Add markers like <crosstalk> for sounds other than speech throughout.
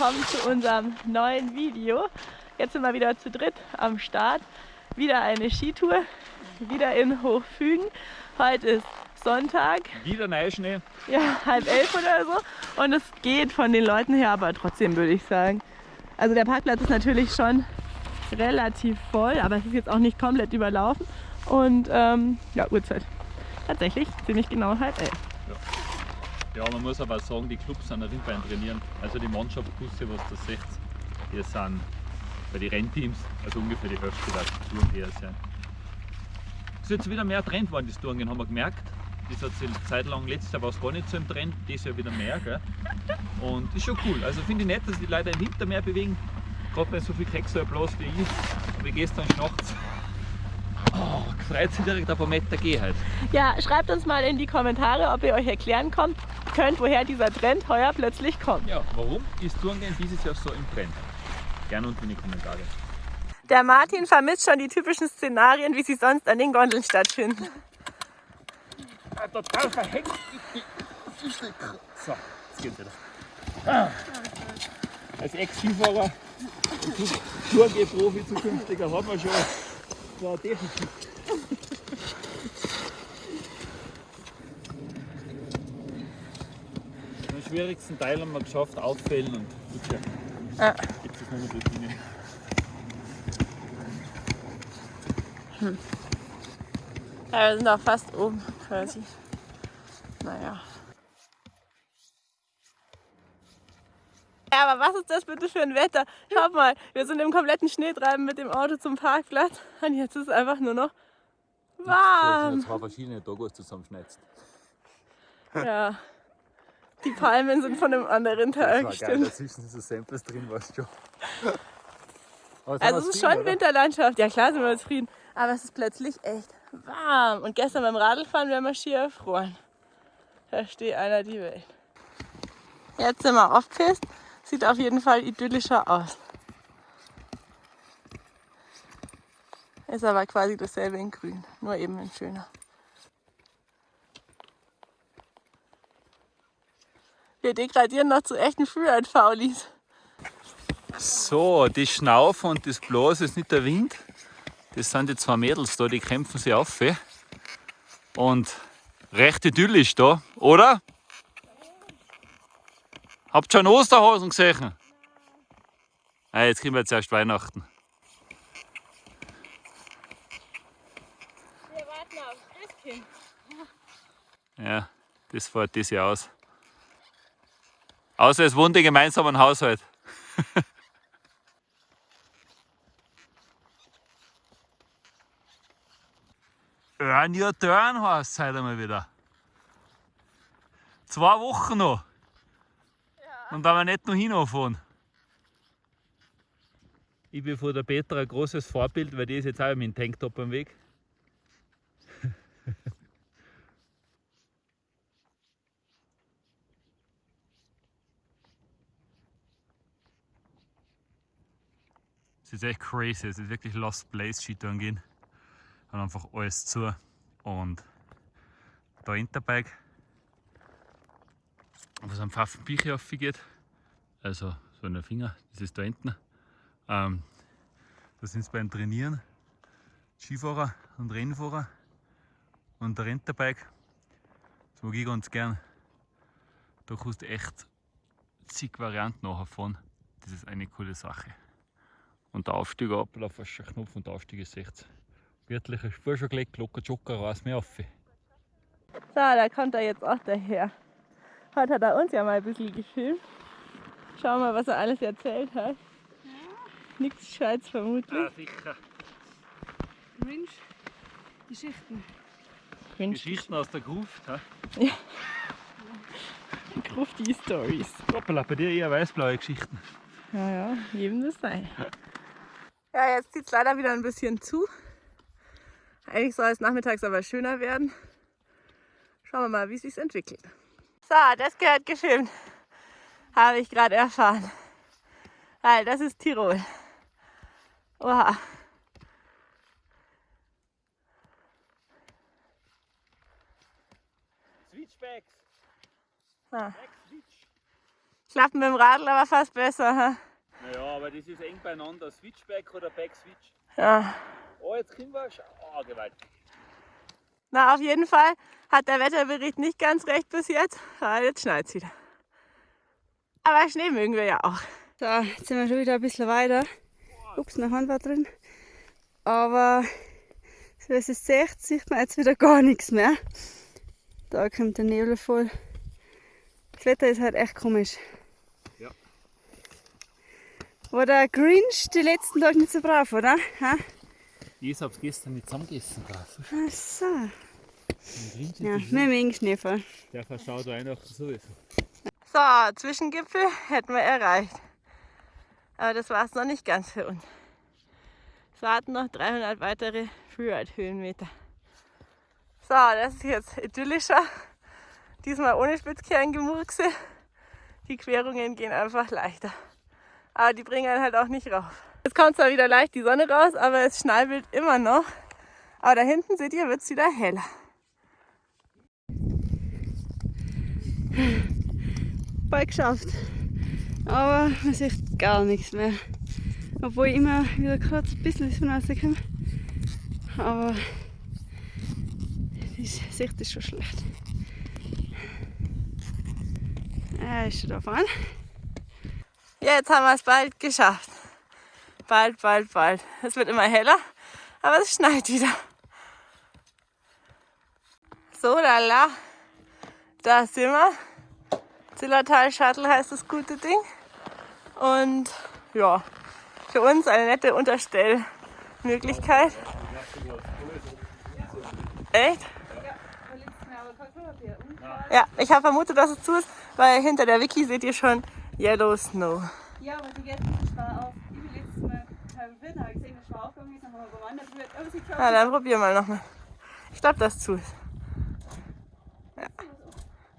willkommen zu unserem neuen Video. Jetzt sind wir wieder zu dritt am Start. Wieder eine Skitour, wieder in Hochfügen. Heute ist Sonntag. Wieder Neuschnee. Ja, halb elf oder so. Und es geht von den Leuten her, aber trotzdem würde ich sagen. Also der Parkplatz ist natürlich schon relativ voll, aber es ist jetzt auch nicht komplett überlaufen. Und ähm, ja, Uhrzeit. Tatsächlich ziemlich genau halb elf. Ja, man muss aber sagen, die Clubs sind auf jeden trainieren. Also die Mannschaftsbusse, was du seht, die sind bei den Rennteams, also ungefähr die Hälfte der Touren eher sein. Es ist jetzt wieder mehr Trend worden, das Touren, haben wir gemerkt. Das hat sich Zeit lang, letztes Jahr war es gar nicht so im Trend, dieses Jahr wieder mehr. Gell? Und ist schon cool. Also finde ich nett, dass die Leute im Winter mehr bewegen. Gerade bei so viel Kekse bloß wie ich, wie gestern nachts. Oh, freut sich direkt auf ein Meter gehen halt. Ja, schreibt uns mal in die Kommentare, ob ihr euch erklären könnt, könnt woher dieser Trend heuer plötzlich kommt. Ja, warum ist Tourengehen dieses Jahr so im Trend? Gerne unten in die Kommentare. Der Martin vermisst schon die typischen Szenarien, wie sie sonst an den Gondeln stattfinden. Ah, total verhängt. So, jetzt geht's wieder. Ah. Als Ex-Skifahrer und Tourgeh-Profi zukünftiger haben wir schon war definitiv. Schwierigsten Teil haben wir geschafft, auffällen und bitte. Ja. Gibt es. Hm. Ja, wir sind auch fast oben quasi. Naja. Ja, aber was ist das bitte für ein Wetter? Schaut mal, wir sind im kompletten Schneetreiben mit dem Auto zum Parkplatz <laughs> und jetzt ist es einfach nur noch warm. Das sind zwei verschiedene Dogos zusammenschneidest. Ja. Die Palmen sind von einem anderen Tag. Das war geil, dazwischen sind so Samples drin, weißt du Also es ist schon oder? Winterlandschaft. Ja klar sind wir zufrieden. Aber es ist plötzlich echt warm. Und gestern beim Radlfahren wären wir schier erfroren. Da steht einer die Welt. Jetzt sind wir aufgepisst. Sieht auf jeden Fall idyllischer aus. Ist aber quasi dasselbe in grün, nur eben in schöner. Wir degradieren noch zu echten Freeride-Faulis. So, die Schnaufe und das Blas ist nicht der Wind. Das sind die zwei Mädels da, die kämpfen sich auf. Und recht idyllisch da, oder? Habt ihr schon Osterhasen gesehen? Ah, jetzt kriegen wir jetzt erst Weihnachten. Wir warten aufs Christkind. Ja, das fährt das Jahr aus. Außer es wohnt in gemeinsamen Haushalt. <laughs> Örnja Dörn heißt es heute mal wieder. Zwei Wochen noch. Und da wir nicht noch hinfahren. Ich bin von der Petra ein großes Vorbild, weil die ist jetzt auch mit dem Tanktop am Weg. Es ist echt crazy, es ist wirklich Lost Place Skitouren gehen. Und einfach alles zu. Und da Interbike was am Pfaffenbiche aufgeht, also so ein Finger, das ist da hinten. Ähm, da sind es beim Trainieren Skifahrer und Rennfahrer und der Renterbike. Das mag ich ganz gern. Da kannst du echt zig Varianten nachher fahren. Das ist eine coole Sache. Und der Aufstieg ab, auf den Knopf und der Aufstieg ist 60. Wirtliche Spur schon gelegt, locker Joker raus mir auf. So, da kommt er jetzt auch daher. Heute hat er uns ja mal ein bisschen gefilmt. Schauen wir mal, was er alles erzählt hat. Ja. Nichts Gescheites vermutlich. Ja, sicher. Mensch, Geschichten. Mensch. Geschichten aus der Gruft. Ja. <laughs> ja. Grufti Stories. Hoppala, bei dir eher weißblaue Geschichten. Ja, ja, jedem das sei. Ja, jetzt zieht es leider wieder ein bisschen zu. Eigentlich soll es nachmittags aber schöner werden. Schauen wir mal, wie es sich entwickelt. So, das gehört gefilmt. Habe ich gerade erfahren. Weil das ist Tirol. Oha. Switchbacks. Ah. Klappt mit dem Radl aber fast besser. Ha? Aber das ist eng beieinander. Switchback oder Back-Switch. Ja. Oh, jetzt können wir schon. Oh, gewaltig. Na, auf jeden Fall hat der Wetterbericht nicht ganz recht bis jetzt. Aber jetzt schneit es wieder. Aber Schnee mögen wir ja auch. So, jetzt sind wir schon wieder ein bisschen weiter. Ups, noch Hand war drin. Aber so wie es jetzt seht, sieht man jetzt wieder gar nichts mehr. Da kommt der Nebel voll. Das Wetter ist halt echt komisch. War der Grinch die letzten Tage nicht so brav, oder? Ha? Ich hab's gestern nicht zusammengegessen. Brav. Ach so. Ja, Ja. wir mögen Schneefall. Der verschaut Weihnachten sowieso. So, Zwischengipfel hätten wir erreicht. Aber das war es noch nicht ganz für uns. Es warten noch 300 weitere Freeride-Höhenmeter. So, das ist jetzt idyllischer. Diesmal ohne Spitzkerngemurkse. Die Querungen gehen einfach leichter. Aber die bringen einen halt auch nicht rauf. Jetzt kommt zwar wieder leicht die Sonne raus, aber es schnallt immer noch. Aber da hinten seht ihr, wird es wieder heller. Bald geschafft. Aber man sieht gar nichts mehr. Obwohl ich immer wieder gerade ein bisschen die Sonne rauskomme. Aber die Sicht ist schon schlecht. Er ist schon da vorne. Jetzt haben wir es bald geschafft. Bald, bald, bald. Es wird immer heller, aber es schneit wieder. So, lala. Da sind wir. Zillertal Shuttle heißt das gute Ding. Und ja, für uns eine nette Unterstellmöglichkeit. Echt? Ja, ich habe vermutet, dass es zu ist, weil hinter der Wiki seht ihr schon Yellow Snow. Ja, aber die geht nicht schwer auf. Ich bin letztes Mal beim Winter gesehen, dass schwer aufgegangen ist, dann haben wir bewandert wird. Aber sie Na, dann probieren wir nochmal. Ich glaube, dass es zu ist. Ja.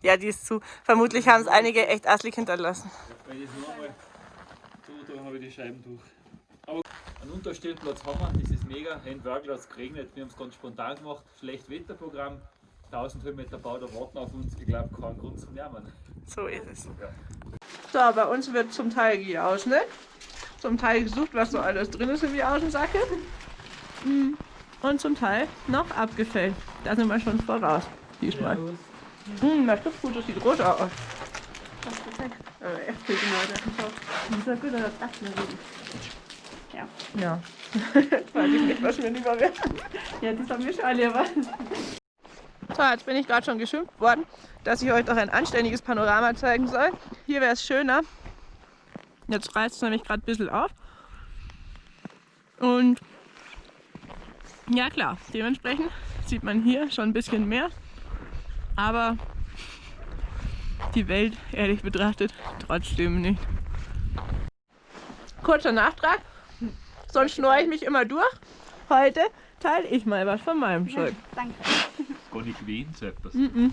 ja, die ist zu. Vermutlich haben es einige echt asslig hinterlassen. Wenn ich es nochmal tue, dann habe ich die Scheiben durch. Aber einen Unterstellplatz haben wir, das ist mega. Endwerkel hat es geregnet, wir haben es ganz spontan gemacht. Schlecht Wetterprogramm, 1000 Höhenmeter Bau, da warten auf uns. Ich glaube, kein Grund zum Jammern. So ist es. So, bei uns wird zum Teil gejauscht, ne? Zum Teil gesucht, was so alles drin ist im Jauschensacke. Mm. Und zum Teil noch abgefällt. Da sind wir schon voraus. Diesmal. Hm, das ist gut, das sieht rot aus. Äh, echt viel genau. Das ist ja gut, das das mir gut. Ja. Ja. Jetzt <laughs> weiß ich nicht, was mir lieber wäre. Ja, das haben wir schon alle was. So, jetzt bin ich gerade schon geschimpft worden, dass ich euch doch ein anständiges Panorama zeigen soll. Hier wäre es schöner. Jetzt reißt es nämlich gerade ein bisschen auf. Und ja klar, dementsprechend sieht man hier schon ein bisschen mehr. Aber die Welt, ehrlich betrachtet, trotzdem nicht. Kurzer Nachtrag. Sonst schnurre ich mich immer durch. Heute teile ich mal was von meinem Zeug. Danke. Gar nicht wehen, so etwas. I've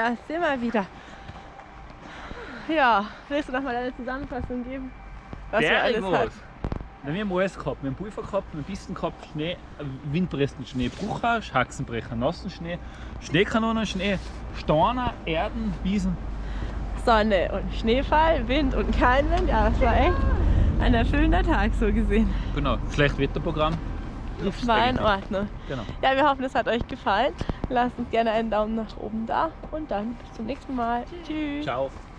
da sind wir wieder. Ja, willst du noch mal deine Zusammenfassung geben? Was wir alles hatten? Na, wir haben alles gehabt. Wir haben Pulver gehabt, wir haben Pisten gehabt, Schnee, windpressen Schnee, Brucher, Haxenbrecher, nassen Schnee, Schneekanonen, Schnee, Steine, Erden, Wiesen. Sonne und Schneefall, Wind und kein Wind. Ja, das war echt ein erfüllender Tag so gesehen. Genau, Schlechtwetterprogramm. Das war in Ordnung. Genau. Ja, wir hoffen, es hat euch gefallen. Lasst uns gerne einen Daumen nach oben da und dann bis zum nächsten Mal. Tschüss. Ciao.